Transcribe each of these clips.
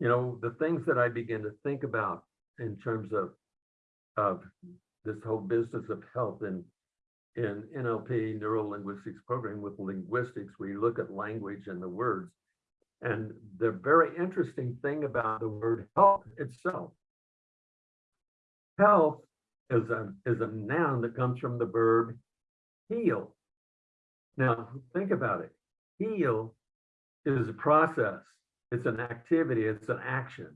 you know, the things that I begin to think about in terms of, of this whole business of health and in NLP, neuro linguistics with linguistics, we look at language and the words. And the very interesting thing about the word health itself. Health is a, is a noun that comes from the verb heal. Now, think about it. Heal is a process. It's an activity. It's an action.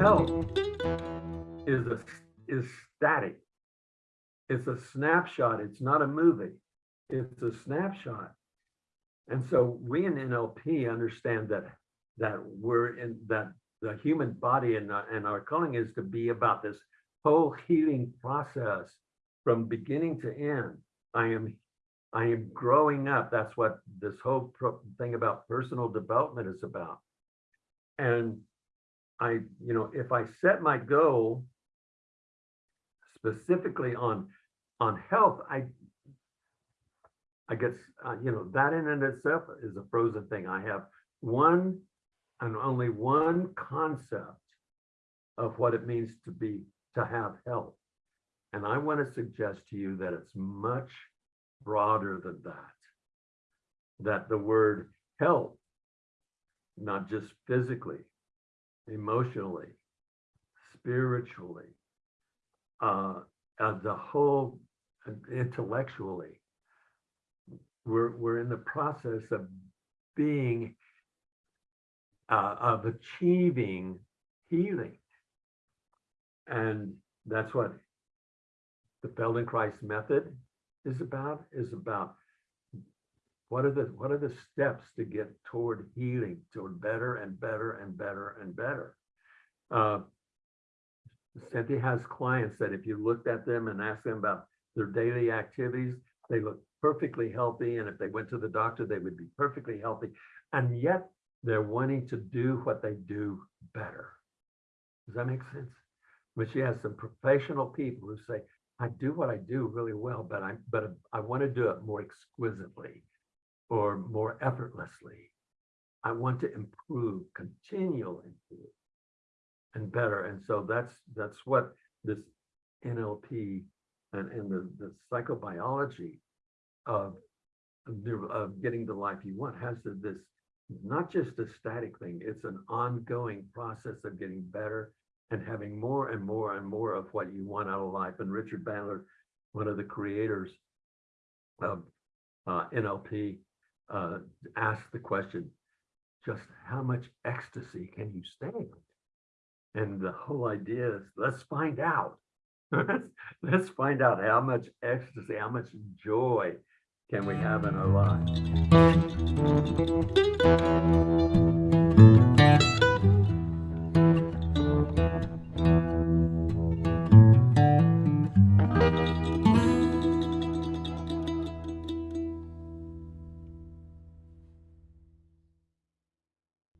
Health is a is static. It's a snapshot. It's not a movie. It's a snapshot. And so we in NLP understand that that we're in that the human body and, uh, and our calling is to be about this whole healing process from beginning to end. I am I am growing up. That's what this whole thing about personal development is about. And I, you know, if I set my goal specifically on on health, I I guess, uh, you know, that in and itself is a frozen thing. I have one and only one concept of what it means to be, to have health. And I want to suggest to you that it's much broader than that. That the word health, not just physically, emotionally, spiritually, uh, as a whole, intellectually, we're we're in the process of being uh, of achieving healing and that's what the Feldenkrais method is about is about what are the what are the steps to get toward healing toward better and better and better and better uh, Cynthia has clients that if you looked at them and asked them about their daily activities, they look perfectly healthy. And if they went to the doctor, they would be perfectly healthy. And yet they're wanting to do what they do better. Does that make sense? But she has some professional people who say, I do what I do really well, but I but I want to do it more exquisitely or more effortlessly. I want to improve, continually improve and better. And so that's that's what this NLP and, and the, the psychobiology of, of getting the life you want has this not just a static thing, it's an ongoing process of getting better and having more and more and more of what you want out of life. And Richard Bandler, one of the creators of uh, NLP, uh, asked the question, just how much ecstasy can you stand? And the whole idea is let's find out. let's find out how much ecstasy, how much joy can we have in our lives.